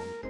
何?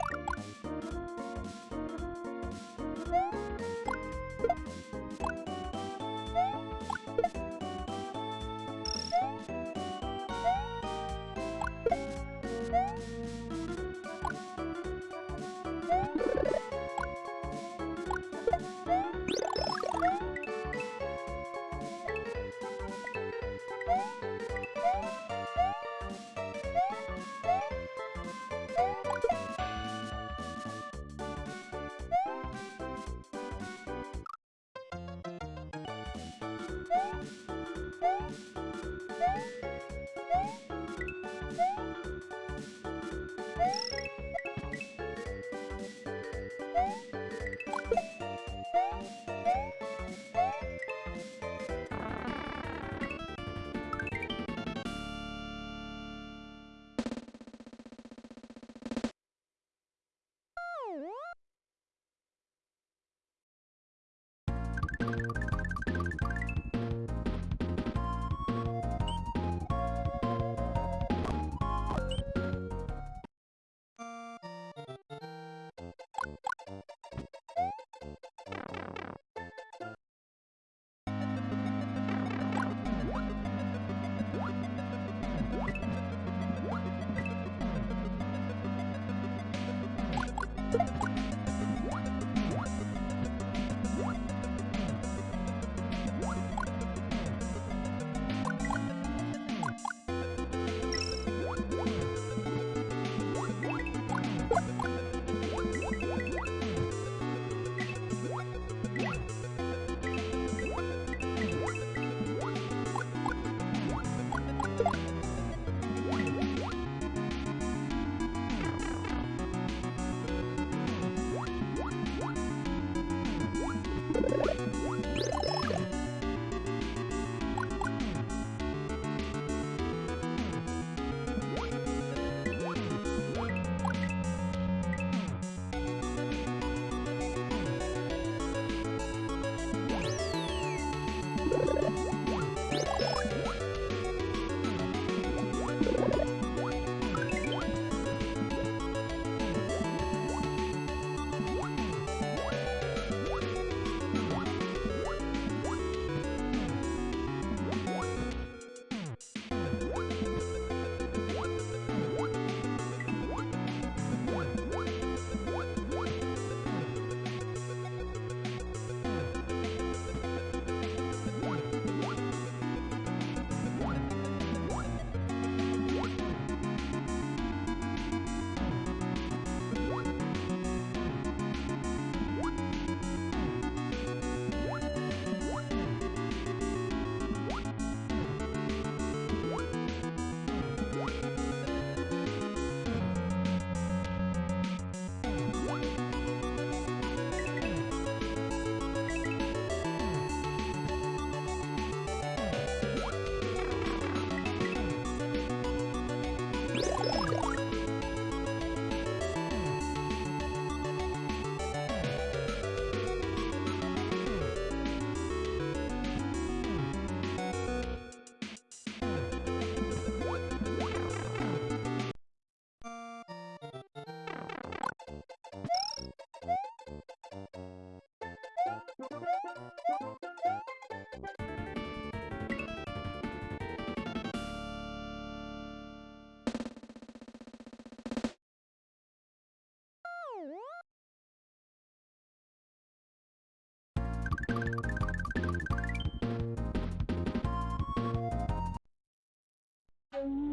え!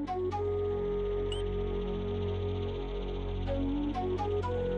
Thank you.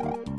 あ!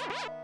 Ha ha ha!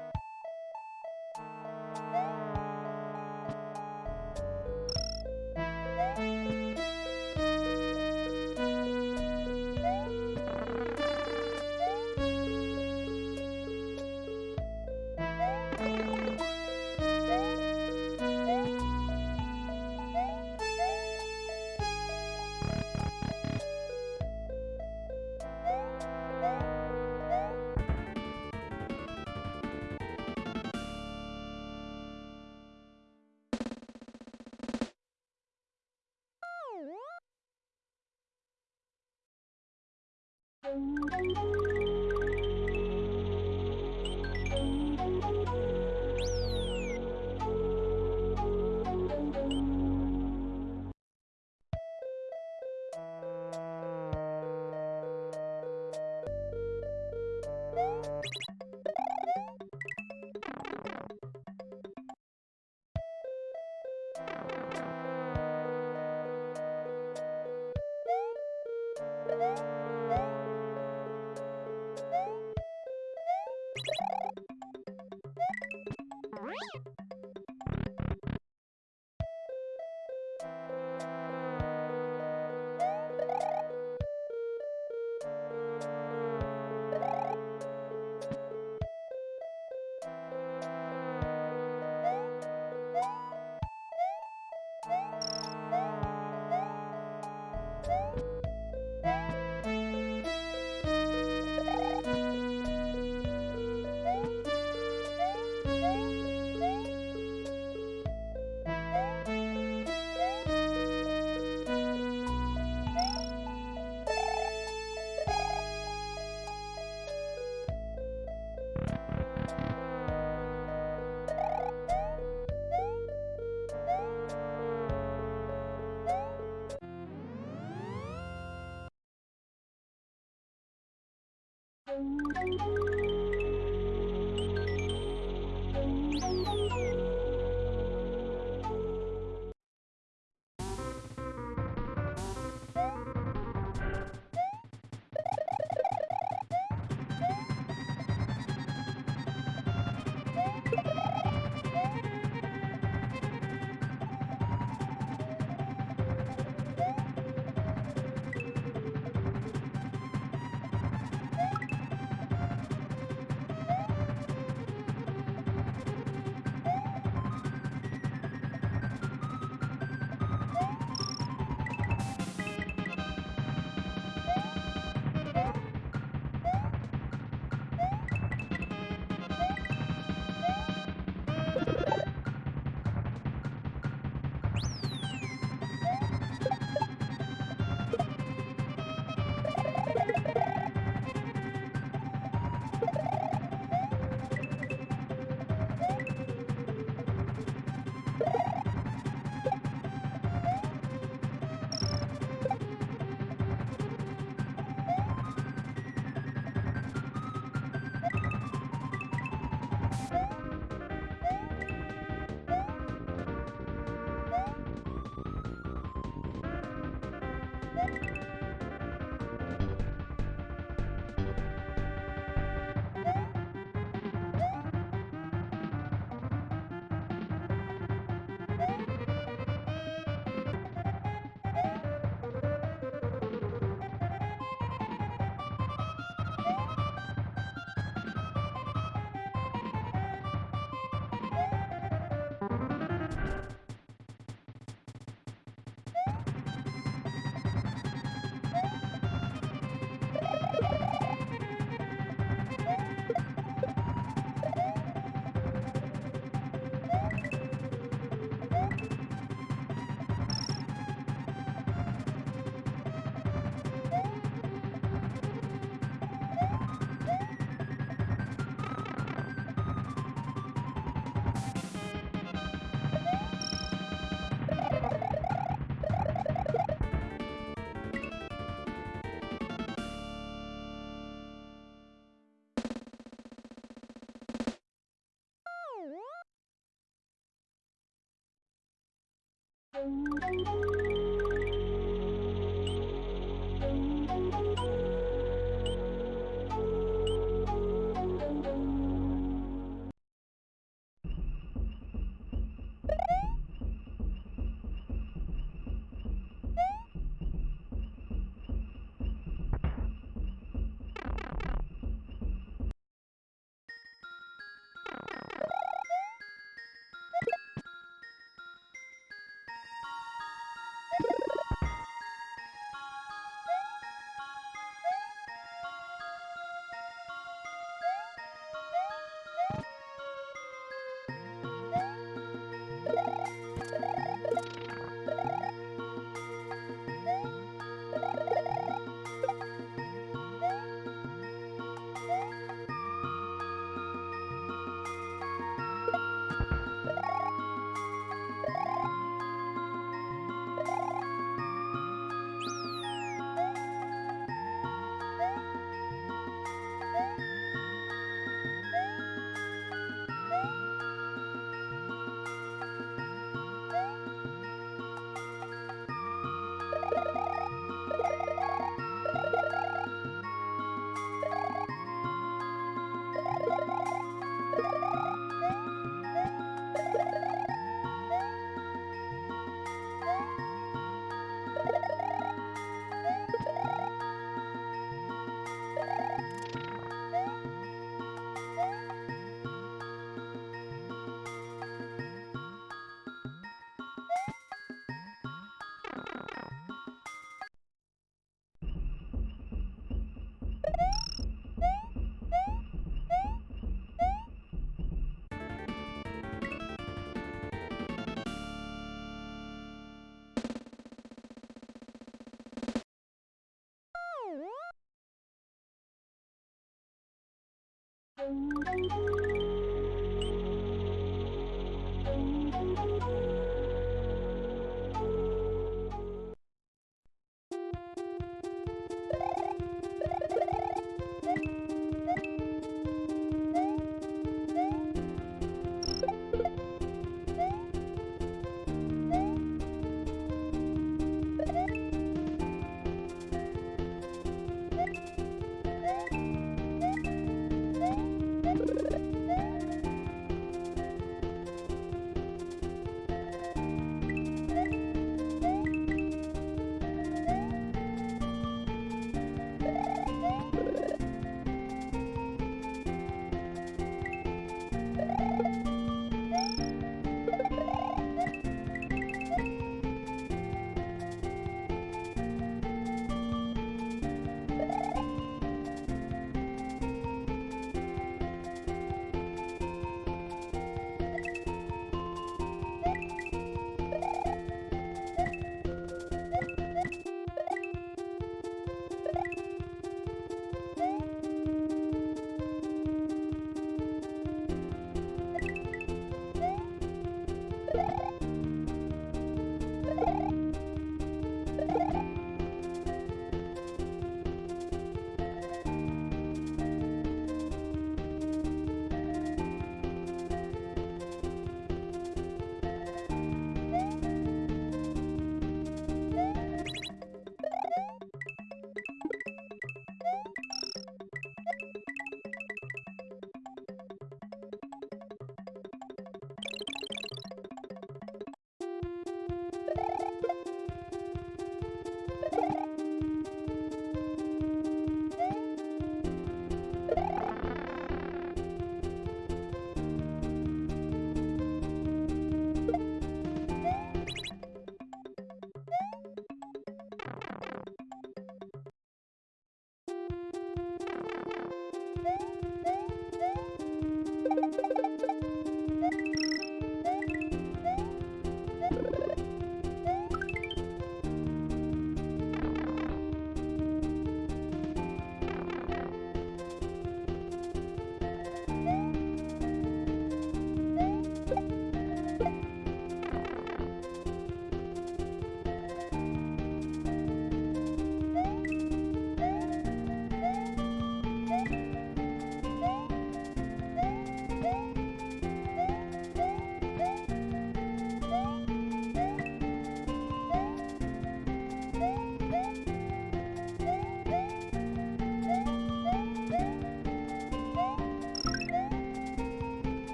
Música